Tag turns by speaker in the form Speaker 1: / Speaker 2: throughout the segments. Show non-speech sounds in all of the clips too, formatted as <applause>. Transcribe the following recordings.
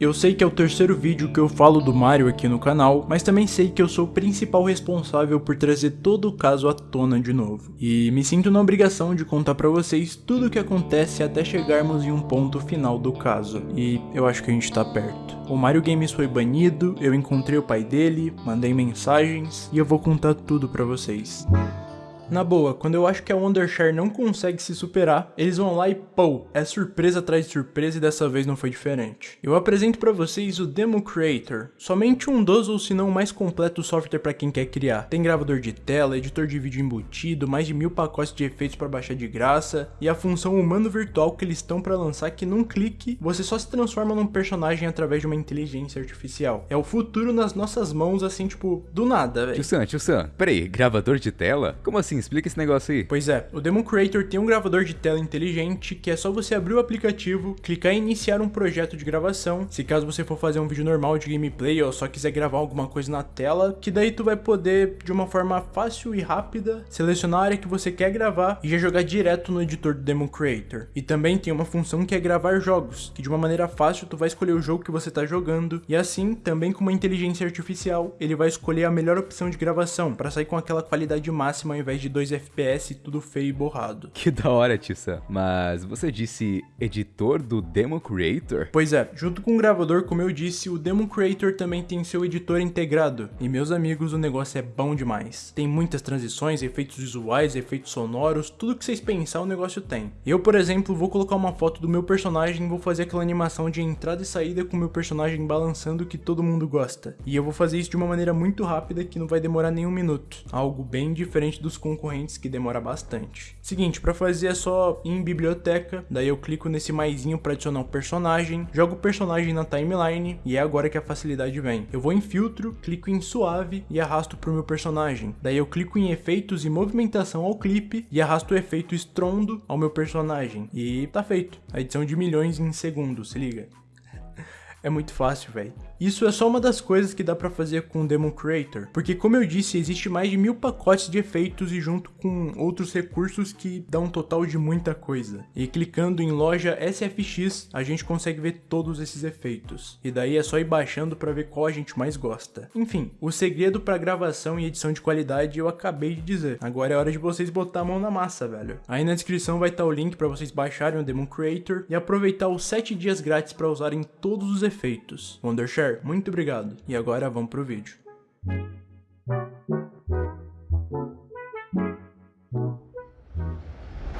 Speaker 1: Eu sei que é o terceiro vídeo que eu falo do Mario aqui no canal, mas também sei que eu sou o principal responsável por trazer todo o caso à tona de novo. E me sinto na obrigação de contar pra vocês tudo o que acontece até chegarmos em um ponto final do caso. E eu acho que a gente tá perto. O Mario Games foi banido, eu encontrei o pai dele, mandei mensagens e eu vou contar tudo pra vocês. Na boa, quando eu acho que a Wondershare não consegue se superar, eles vão lá e pô, é surpresa atrás de surpresa e dessa vez não foi diferente. Eu apresento para vocês o Demo Creator, somente um dos ou se não o mais completo software para quem quer criar. Tem gravador de tela, editor de vídeo embutido, mais de mil pacotes de efeitos para baixar de graça, e a função humano virtual que eles estão para lançar que num clique, você só se transforma num personagem através de uma inteligência artificial. É o futuro nas nossas mãos assim, tipo, do nada, velho.
Speaker 2: Tio Sam, tio Sam, peraí, gravador de tela? Como assim? Explica esse negócio aí.
Speaker 1: Pois é, o Demon Creator tem um gravador de tela inteligente que é só você abrir o aplicativo, clicar em iniciar um projeto de gravação, se caso você for fazer um vídeo normal de gameplay ou só quiser gravar alguma coisa na tela, que daí tu vai poder, de uma forma fácil e rápida, selecionar a área que você quer gravar e já jogar direto no editor do Demon Creator. E também tem uma função que é gravar jogos, que de uma maneira fácil tu vai escolher o jogo que você está jogando, e assim, também com uma inteligência artificial, ele vai escolher a melhor opção de gravação, para sair com aquela qualidade máxima ao invés de 2 FPS, tudo feio e borrado.
Speaker 2: Que da hora, Tissa. Mas você disse editor do Demo Creator?
Speaker 1: Pois é, junto com o gravador, como eu disse, o Demo Creator também tem seu editor integrado. E meus amigos, o negócio é bom demais. Tem muitas transições, efeitos visuais, efeitos sonoros, tudo que vocês pensar o negócio tem. Eu, por exemplo, vou colocar uma foto do meu personagem e vou fazer aquela animação de entrada e saída com o meu personagem balançando que todo mundo gosta. E eu vou fazer isso de uma maneira muito rápida que não vai demorar nem um minuto. Algo bem diferente dos concorrentes que demora bastante. Seguinte, para fazer é só ir em biblioteca, daí eu clico nesse maisinho para adicionar um personagem, jogo o personagem na timeline e é agora que a facilidade vem. Eu vou em filtro, clico em suave e arrasto pro meu personagem. Daí eu clico em efeitos e movimentação ao clipe e arrasto o efeito estrondo ao meu personagem. E tá feito. A edição de milhões em segundos, se liga. <laughs> É muito fácil, velho. Isso é só uma das coisas que dá pra fazer com o Demon Creator, porque como eu disse, existe mais de mil pacotes de efeitos e junto com outros recursos que dá um total de muita coisa. E clicando em loja SFX, a gente consegue ver todos esses efeitos. E daí é só ir baixando pra ver qual a gente mais gosta. Enfim, o segredo pra gravação e edição de qualidade eu acabei de dizer. Agora é hora de vocês botar a mão na massa, velho. Aí na descrição vai estar o link pra vocês baixarem o Demon Creator e aproveitar os 7 dias grátis pra usarem todos os efeitos. Wondershare muito obrigado. E agora vamos pro vídeo.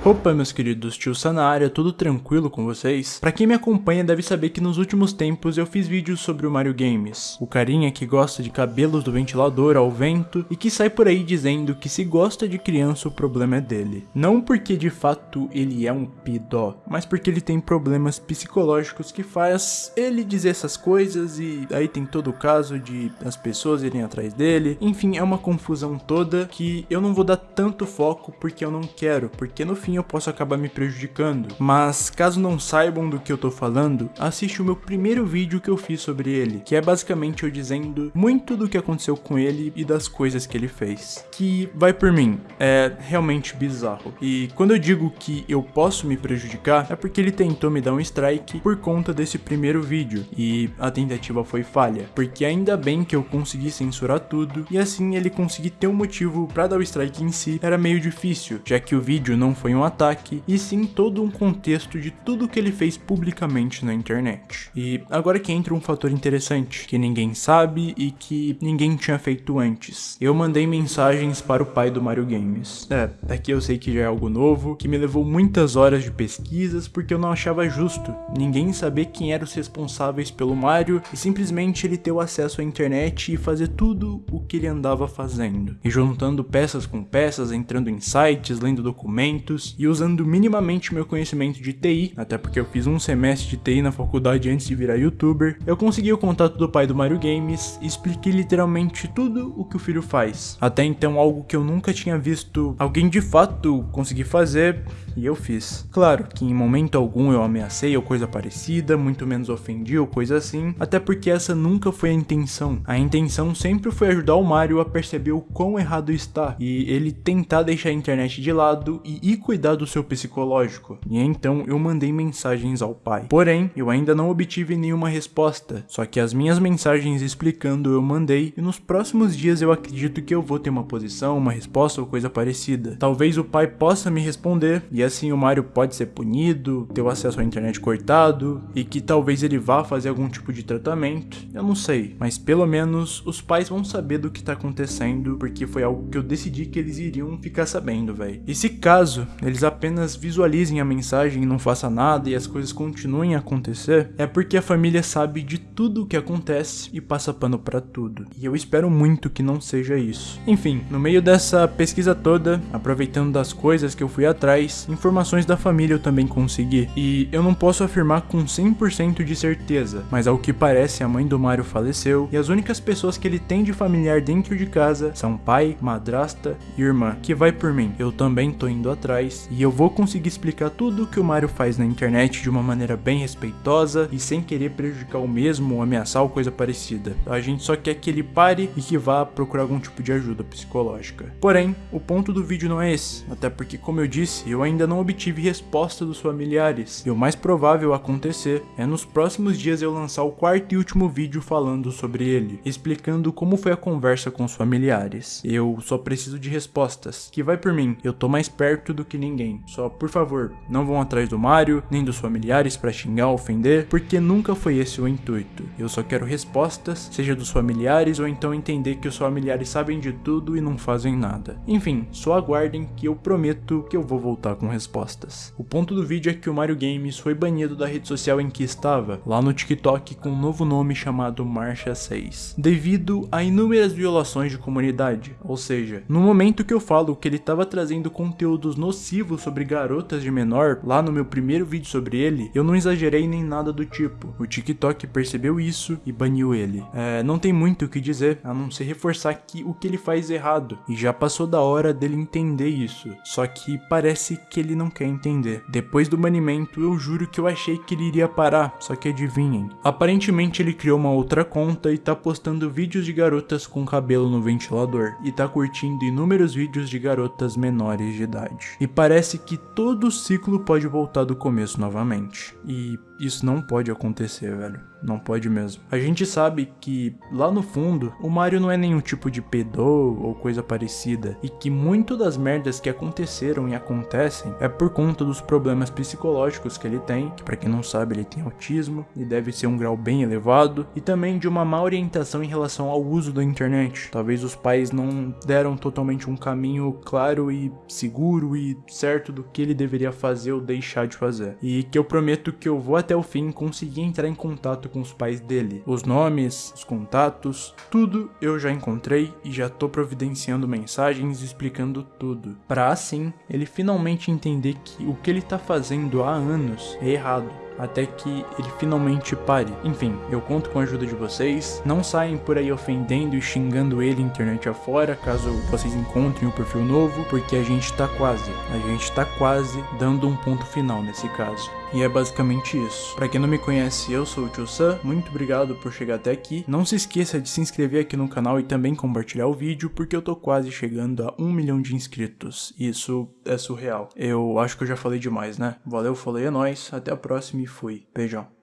Speaker 1: Opa meus queridos, tio Sa na área, tudo tranquilo com vocês? Pra quem me acompanha deve saber que nos últimos tempos eu fiz vídeos sobre o Mario Games, o carinha que gosta de cabelos do ventilador ao vento e que sai por aí dizendo que se gosta de criança o problema é dele. Não porque de fato ele é um pidó, mas porque ele tem problemas psicológicos que faz ele dizer essas coisas e aí tem todo o caso de as pessoas irem atrás dele, enfim é uma confusão toda que eu não vou dar tanto foco porque eu não quero, porque no fim eu posso acabar me prejudicando. Mas caso não saibam do que eu tô falando, assiste o meu primeiro vídeo que eu fiz sobre ele, que é basicamente eu dizendo muito do que aconteceu com ele e das coisas que ele fez. Que, vai por mim, é realmente bizarro. E quando eu digo que eu posso me prejudicar, é porque ele tentou me dar um strike por conta desse primeiro vídeo, e a tentativa foi falha, porque ainda bem que eu consegui censurar tudo, e assim ele conseguir ter um motivo para dar o strike em si era meio difícil, já que o vídeo não foi um um ataque, e sim todo um contexto de tudo que ele fez publicamente na internet. E agora que entra um fator interessante, que ninguém sabe e que ninguém tinha feito antes. Eu mandei mensagens para o pai do Mario Games. É, daqui eu sei que já é algo novo, que me levou muitas horas de pesquisas porque eu não achava justo ninguém saber quem eram os responsáveis pelo Mario e simplesmente ele ter o acesso à internet e fazer tudo o que ele andava fazendo. E juntando peças com peças, entrando em sites, lendo documentos, e usando minimamente meu conhecimento de TI, até porque eu fiz um semestre de TI na faculdade antes de virar youtuber, eu consegui o contato do pai do Mario Games e expliquei literalmente tudo o que o filho faz. Até então algo que eu nunca tinha visto alguém de fato conseguir fazer e eu fiz. Claro que em momento algum eu ameacei ou coisa parecida, muito menos ofendi ou coisa assim, até porque essa nunca foi a intenção. A intenção sempre foi ajudar o Mario a perceber o quão errado está e ele tentar deixar a internet de lado e ir cuidar cuidar do seu psicológico. E então eu mandei mensagens ao pai. Porém, eu ainda não obtive nenhuma resposta, só que as minhas mensagens explicando eu mandei e nos próximos dias eu acredito que eu vou ter uma posição, uma resposta ou coisa parecida. Talvez o pai possa me responder e assim o Mario pode ser punido, ter o acesso à internet cortado e que talvez ele vá fazer algum tipo de tratamento. Eu não sei, mas pelo menos os pais vão saber do que tá acontecendo porque foi algo que eu decidi que eles iriam ficar sabendo, velho. E se caso eles apenas visualizem a mensagem e não façam nada e as coisas continuem a acontecer, é porque a família sabe de tudo o que acontece e passa pano para tudo. E eu espero muito que não seja isso. Enfim, no meio dessa pesquisa toda, aproveitando das coisas que eu fui atrás, informações da família eu também consegui. E eu não posso afirmar com 100% de certeza, mas ao que parece a mãe do Mario faleceu e as únicas pessoas que ele tem de familiar dentro de casa são pai, madrasta e irmã, que vai por mim. Eu também tô indo atrás e eu vou conseguir explicar tudo o que o Mario faz na internet de uma maneira bem respeitosa e sem querer prejudicar o mesmo ou ameaçar ou coisa parecida. A gente só quer que ele pare e que vá procurar algum tipo de ajuda psicológica. Porém, o ponto do vídeo não é esse, até porque como eu disse, eu ainda não obtive resposta dos familiares e o mais provável acontecer é nos próximos dias eu lançar o quarto e último vídeo falando sobre ele, explicando como foi a conversa com os familiares. Eu só preciso de respostas, que vai por mim, eu tô mais perto do que ninguém. Só por favor, não vão atrás do Mario, nem dos familiares para xingar ofender, porque nunca foi esse o intuito. Eu só quero respostas, seja dos familiares ou então entender que os familiares sabem de tudo e não fazem nada. Enfim, só aguardem que eu prometo que eu vou voltar com respostas. O ponto do vídeo é que o Mario Games foi banido da rede social em que estava, lá no TikTok com um novo nome chamado Marcha 6, devido a inúmeras violações de comunidade. Ou seja, no momento que eu falo que ele estava trazendo conteúdos nocivos sobre garotas de menor, lá no meu primeiro vídeo sobre ele, eu não exagerei nem nada do tipo. O TikTok percebeu isso e baniu ele. É, não tem muito o que dizer, a não ser reforçar que o que ele faz é errado, e já passou da hora dele entender isso. Só que parece que ele não quer entender. Depois do banimento, eu juro que eu achei que ele iria parar, só que adivinhem. Aparentemente ele criou uma outra conta e tá postando vídeos de garotas com cabelo no ventilador, e tá curtindo inúmeros vídeos de garotas menores de idade. E parece que todo ciclo pode voltar do começo novamente. E isso não pode acontecer, velho. Não pode mesmo. A gente sabe que, lá no fundo, o Mario não é nenhum tipo de pedô ou coisa parecida, e que muito das merdas que aconteceram e acontecem é por conta dos problemas psicológicos que ele tem, que pra quem não sabe ele tem autismo, e deve ser um grau bem elevado, e também de uma má orientação em relação ao uso da internet. Talvez os pais não deram totalmente um caminho claro e seguro e certo do que ele deveria fazer ou deixar de fazer. E que eu prometo que eu vou até o fim conseguir entrar em contato com os pais dele. Os nomes, os contatos, tudo eu já encontrei e já tô providenciando mensagens explicando tudo. Para assim ele finalmente entender que o que ele tá fazendo há anos é errado até que ele finalmente pare. Enfim, eu conto com a ajuda de vocês. Não saem por aí ofendendo e xingando ele internet afora, caso vocês encontrem o um perfil novo, porque a gente tá quase, a gente tá quase dando um ponto final nesse caso. E é basicamente isso. Para quem não me conhece, eu sou o Tio Sam, muito obrigado por chegar até aqui. Não se esqueça de se inscrever aqui no canal e também compartilhar o vídeo, porque eu tô quase chegando a um milhão de inscritos. Isso é surreal. Eu acho que eu já falei demais, né? Valeu, falei, é nóis, até a próxima e fui. Beijão.